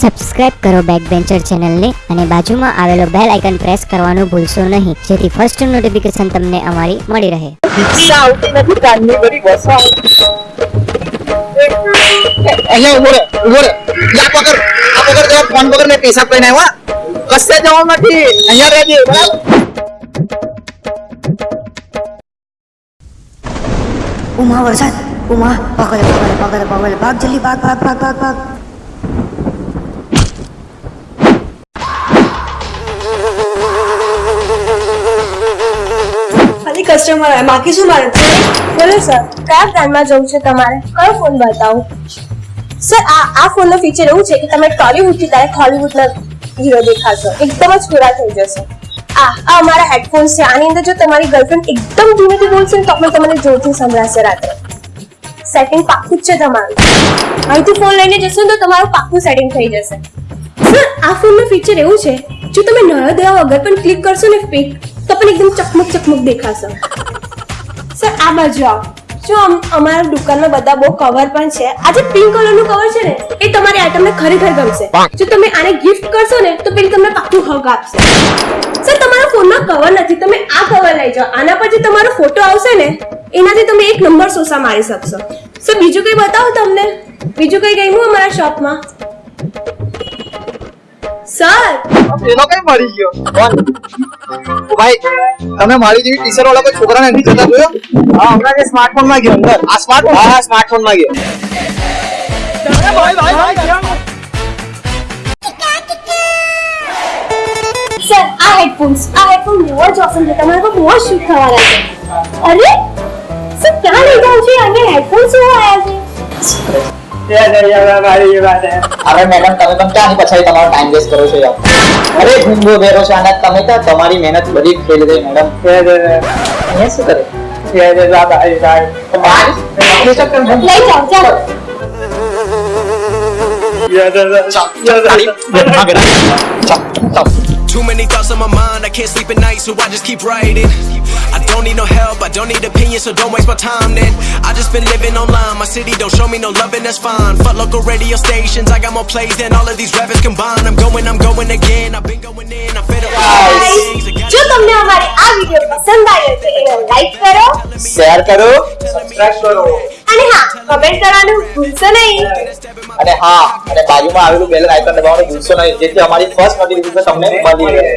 Subscribe કરો back bencher ચેનલને અને બાજુમાં આવેલો બેલ આઇકન પ્રેસ કરવાનું ભૂલશો નહીં. જેથી ફર્સ્ટ નોટિફિકેશન તમને અમારી મળી રહે. રિક્ષા આવતી નથી કાનની બધી બસો અહીંયા ઊભો રે ઊભો રે યા પકડ આ પકડ જરા ફોન પકડ મેં પૈસા લઈને આવ્યા. કશે જવાનું નથી. અહીંયા રહેજે બરાબર? ઉમા વરસાદ ઉમા પકડે પકડે પકડે પકડે. ભાગ જલ્દી ભાગ ભાગ ભાગ ભાગ ભાગ. કસ્ટમર આવે બાકી શું મારે? બોલો સર કયા બ્રાન્ડમાં જવું છે તમારે? કયો ફોન બતાવું? સર આ આ ફોનનો ફીચર એવું છે કે તમે ટોલીવુડથી ડાયરેક્ટ હોલીવુડના હીરો દેખાશો. એકદમ જ પૂરા થઈ જશે. આ આ અમારા હેડફોન્સ છે. આની અંદર જો તમારી ગર્લફ્રેન્ડ એકદમ ધીમેથી બોલશે ને, તો પણ તમને જોરથી સંભળાશે રાત્રે. સેટિંગ પાક્કું જ છે તમારું. અહીંથી ફોન લઈને જશો તો તમારું પાક્કું સેટિંગ થઈ જશે. સર આ ફોનનું ફીચર એવું છે. જો તમે નયો દેવા વગર પણ ક્લિક કરશો ને તો પણ એકદમ ચકમક ચકમક દેખાશે. સર આ બાજુ આવો. જો અમારા દુકાનમાં બધા બહુ કવર પણ છે. આ જે પિંક કલરનું કવર છે ને, એ તમારી આઈટમને ખરેખર ગમશે. જો તમે આને ગિફ્ટ કરશો ને, તો પેલી તમને પાક્કું હગ આપશે. સર તમારા ફોનમાં કવર નથી. તમે આ કવર લઈ જાઓ. આના પર જે તમારો ફોટો આવશે ને, એનાથી તમે એક નંબર સોસા મારી શકશો. સર બીજું કંઈ બતાવો તમને? બીજું કંઈ ગયું અમારા શોપમાં સર પેલો કઈ મળી ગયો? કોણ ભાઈ તમે મારી જેવી ટી શર્ટ વાળા કોઈ છોકરાને નથી જતા જોયો? હા હમણાં જે સ્માર્ટફોનમાં ગયો અંદર. આ સ્માર્ટફોન હા સ્માર્ટફોનમાં ગયો. સર આ હેડફોન્સ આ હેડફોન બહુ જ ઓસમ છે. તમારે તો બહુ શૂટ થવાના છે. અરે સર ક્યાં લઈ જાઉં છે? અને હેડફોન શું આવ્યા છે? અરે મેડમ તમે પણ ક્યાં પછાડી તમારો ટાઈમ વેસ્ટ કરો છો યાર અરે ગુંગો બેરો છે અને તમે તો તમારી મહેનત બધી ફેલ ગઈ મેડમ અહીંયા શું કરે લઈ જાઓ ચાલો Too many thoughts on my mind, I can't sleep at night, so I just keep writing. I don't need no help, I don't need opinions, so don't waste my time then. I just been living online, my city don't show me no loving, that's fine. Fuck local radio stations, I got more plays than all of these rappers combined. I'm going, I'm going again, I've been going in, I'm fed up. जो तुमने हमारी आ video पसंद आई तो इन्हें like करो share करो subscribe करो અને હા, કમેન્ટ કરવાનું ભૂલશો નહીં. અને હા, અને બાજુમાં આવેલું બેલ આઇકન દબાવવાનું ભૂલશો નહીં, જેથી અમારી ફર્સ્ટ નોટિફિકેશન તમને મળી રહે.